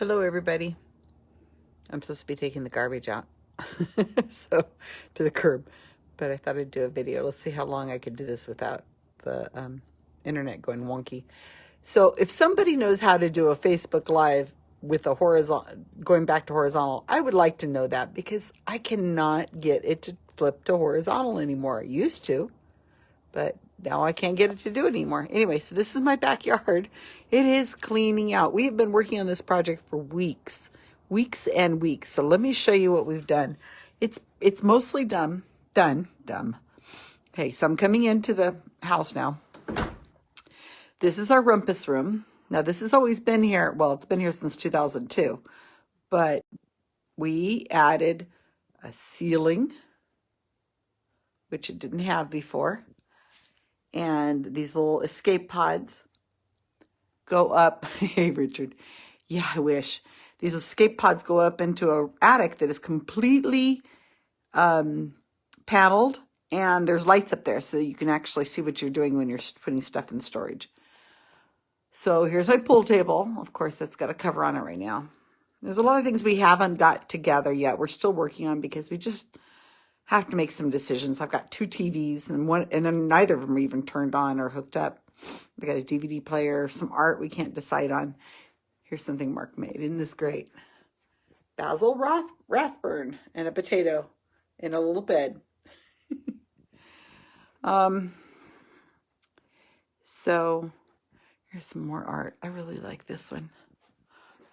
Hello, everybody. I'm supposed to be taking the garbage out, so to the curb, but I thought I'd do a video. Let's see how long I could do this without the um, internet going wonky. So if somebody knows how to do a Facebook Live with a horizontal, going back to horizontal, I would like to know that because I cannot get it to flip to horizontal anymore. It used to, but now I can't get it to do it anymore. Anyway, so this is my backyard. It is cleaning out. We have been working on this project for weeks, weeks and weeks. So let me show you what we've done. It's it's mostly done, done, done. Okay, so I'm coming into the house now. This is our rumpus room. Now this has always been here. Well, it's been here since 2002, but we added a ceiling, which it didn't have before and these little escape pods go up. hey, Richard. Yeah, I wish. These escape pods go up into a attic that is completely um, paneled, and there's lights up there so you can actually see what you're doing when you're putting stuff in storage. So here's my pool table. Of course, that's got a cover on it right now. There's a lot of things we haven't got together yet. We're still working on because we just have to make some decisions. I've got two TVs and one, and then neither of them are even turned on or hooked up. I got a DVD player, some art we can't decide on. Here's something Mark made. Isn't this great? Basil Roth Rathbone and a potato in a little bed. um, so here's some more art. I really like this one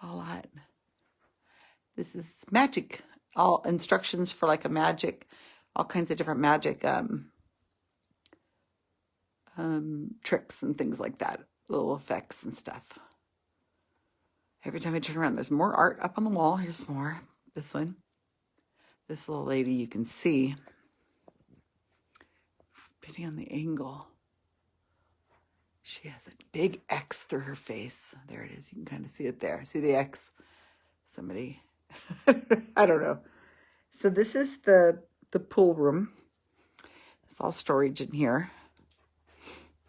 a lot. This is magic all instructions for like a magic, all kinds of different magic um, um, tricks and things like that, little effects and stuff. Every time I turn around, there's more art up on the wall. Here's more. This one. This little lady you can see. Depending on the angle. She has a big X through her face. There it is. You can kind of see it there. See the X? Somebody I don't know. So this is the, the pool room. It's all storage in here.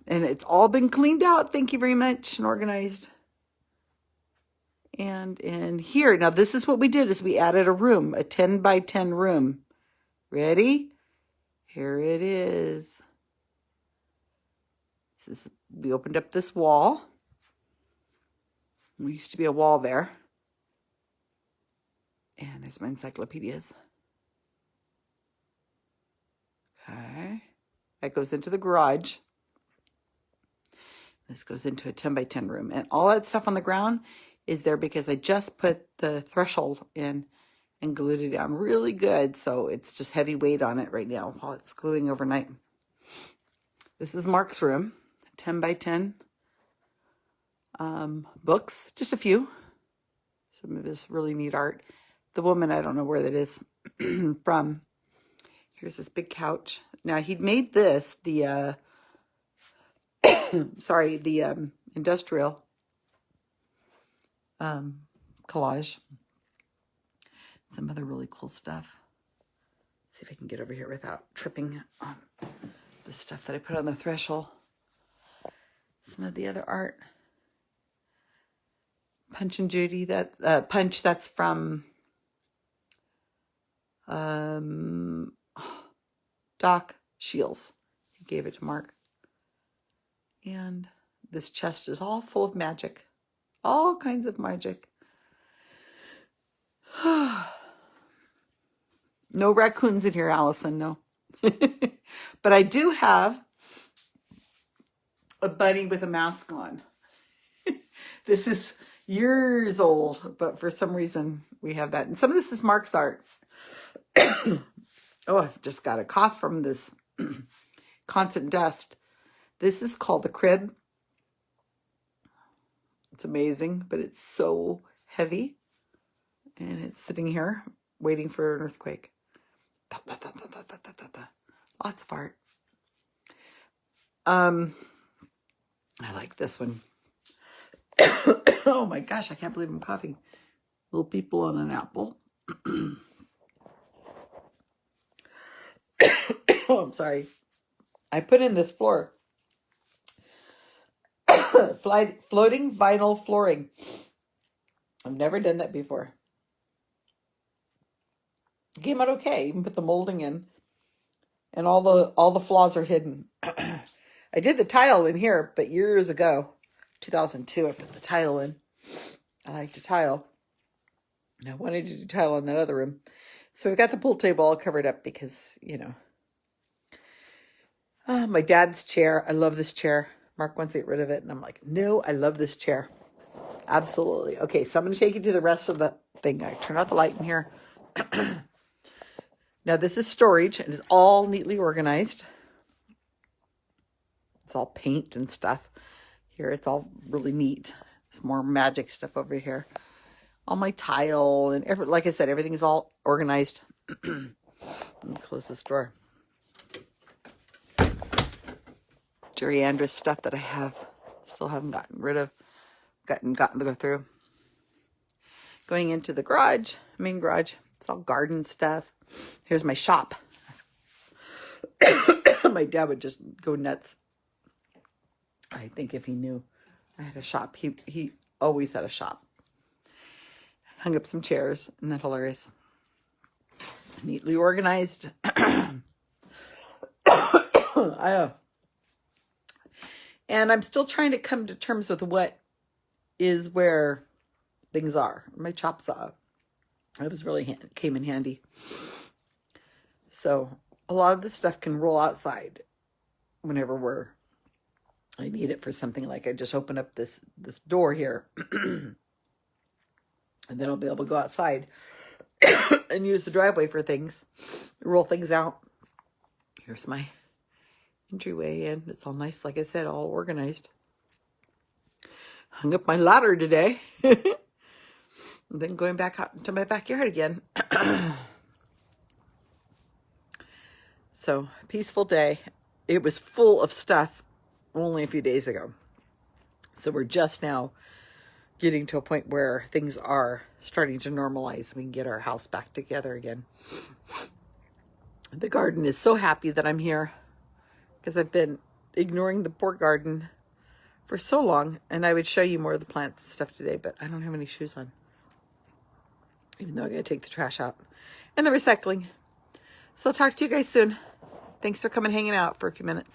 And it's all been cleaned out. Thank you very much and organized. And in here, now this is what we did is we added a room, a 10 by 10 room. Ready? Here it is. This is we opened up this wall. There used to be a wall there. And there's my encyclopedias. Okay. That goes into the garage. This goes into a 10 by 10 room. And all that stuff on the ground is there because I just put the threshold in and glued it down really good. So it's just heavy weight on it right now while it's gluing overnight. This is Mark's room, 10 by 10 um, books, just a few. Some of his really neat art the woman, I don't know where that is from. Here's this big couch. Now, he'd made this, the, uh, sorry, the um, industrial um, collage. Some other really cool stuff. Let's see if I can get over here without tripping on the stuff that I put on the threshold. Some of the other art. Punch and Judy, that uh, Punch, that's from um, Doc Shields. He gave it to Mark. And this chest is all full of magic. All kinds of magic. no raccoons in here, Allison, no. but I do have a bunny with a mask on. this is years old, but for some reason we have that. And some of this is Mark's art. oh, I've just got a cough from this constant dust. This is called the crib. It's amazing, but it's so heavy. And it's sitting here waiting for an earthquake. Lots of art. Um, I like this one. oh my gosh, I can't believe I'm coughing. Little people on an apple. Oh, I'm sorry. I put in this floor. Flight, floating vinyl flooring. I've never done that before. It came out okay. Even put the molding in, and all the all the flaws are hidden. I did the tile in here, but years ago, 2002, I put the tile in. I like to tile. And I wanted to do tile in that other room. So we got the pool table all covered up because, you know. Ah, my dad's chair. I love this chair. Mark wants to get rid of it. And I'm like, no, I love this chair. Absolutely. Okay, so I'm going to take you to the rest of the thing. I turn out the light in here. now, this is storage. and It is all neatly organized. It's all paint and stuff. Here, it's all really neat. It's more magic stuff over here. All my tile and every, like I said, everything's all organized. Let me close this door. Jerry Andrus stuff that I have, still haven't gotten rid of, gotten gotten to go through. Going into the garage, main garage, it's all garden stuff. Here's my shop. my dad would just go nuts. I think if he knew I had a shop, he he always had a shop. Hung up some chairs, and that hilarious? Neatly organized. I uh, and I'm still trying to come to terms with what is where things are. My chop saw. It was really came in handy. So a lot of the stuff can roll outside whenever we're I need it for something like I just open up this this door here and then I'll be able to go outside and use the driveway for things roll things out here's my entryway in it's all nice like I said all organized hung up my ladder today and then going back out into my backyard again so peaceful day it was full of stuff only a few days ago. So we're just now getting to a point where things are starting to normalize. And we can get our house back together again. The garden is so happy that I'm here because I've been ignoring the poor garden for so long. And I would show you more of the plants and stuff today, but I don't have any shoes on. Even though I gotta take the trash out and the recycling. So I'll talk to you guys soon. Thanks for coming hanging out for a few minutes.